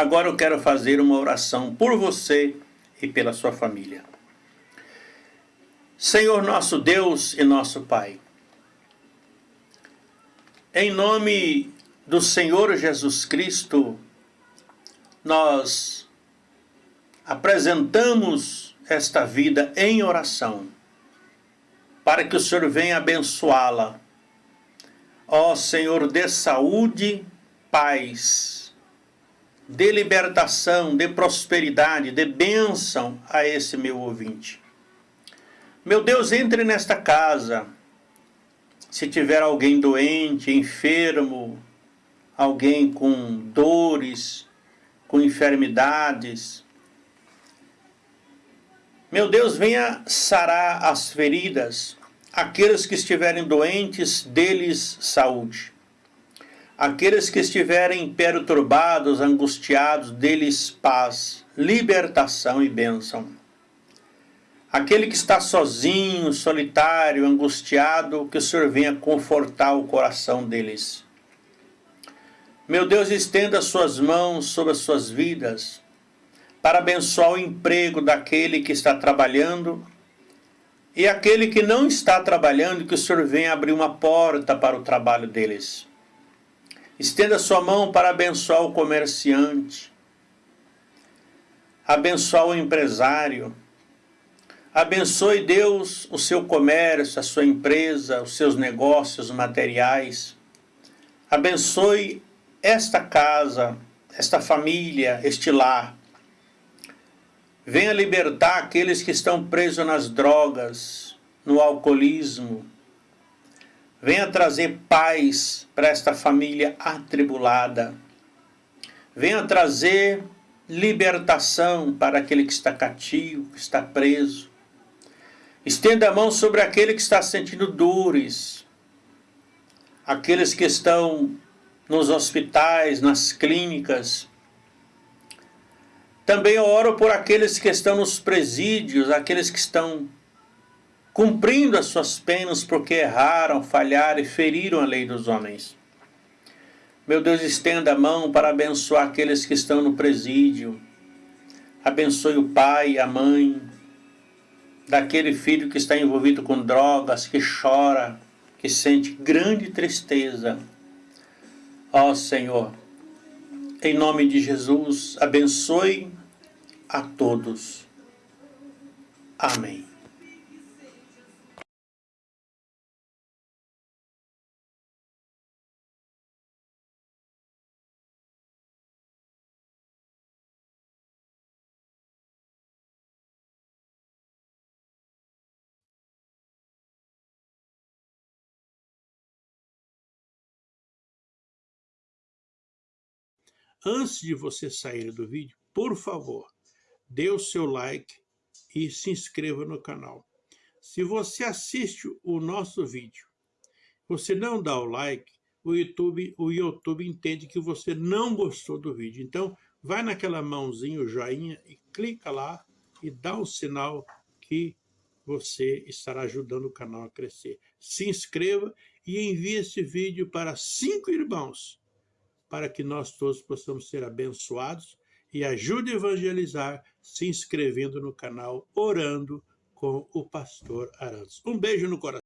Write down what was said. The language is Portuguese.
Agora eu quero fazer uma oração por você e pela sua família. Senhor nosso Deus e nosso Pai, em nome do Senhor Jesus Cristo, nós apresentamos esta vida em oração, para que o Senhor venha abençoá-la. Ó Senhor, dê saúde, paz, dê libertação, dê prosperidade, dê bênção a esse meu ouvinte. Meu Deus, entre nesta casa. Se tiver alguém doente, enfermo, alguém com dores, com enfermidades, meu Deus, venha sarar as feridas, aqueles que estiverem doentes, deles saúde. Aqueles que estiverem perturbados, angustiados, deles paz, libertação e bênção. Aquele que está sozinho, solitário, angustiado, que o Senhor venha confortar o coração deles. Meu Deus, estenda suas mãos sobre as suas vidas, para abençoar o emprego daquele que está trabalhando e aquele que não está trabalhando, que o Senhor venha abrir uma porta para o trabalho deles. Estenda sua mão para abençoar o comerciante, abençoar o empresário, Abençoe Deus o seu comércio, a sua empresa, os seus negócios materiais. Abençoe esta casa, esta família, este lar. Venha libertar aqueles que estão presos nas drogas, no alcoolismo. Venha trazer paz para esta família atribulada. Venha trazer libertação para aquele que está cativo, que está preso. Estenda a mão sobre aquele que está sentindo dores, aqueles que estão nos hospitais, nas clínicas. Também oro por aqueles que estão nos presídios, aqueles que estão cumprindo as suas penas porque erraram, falharam e feriram a lei dos homens. Meu Deus, estenda a mão para abençoar aqueles que estão no presídio. Abençoe o pai, a mãe, daquele filho que está envolvido com drogas, que chora, que sente grande tristeza. Ó Senhor, em nome de Jesus, abençoe a todos. Amém. Antes de você sair do vídeo, por favor, dê o seu like e se inscreva no canal. Se você assiste o nosso vídeo, você não dá o like, o YouTube, o YouTube entende que você não gostou do vídeo. Então, vai naquela mãozinha, o joinha, e clica lá e dá um sinal que você estará ajudando o canal a crescer. Se inscreva e envie esse vídeo para cinco irmãos para que nós todos possamos ser abençoados e ajude a evangelizar se inscrevendo no canal Orando com o Pastor Arantes. Um beijo no coração.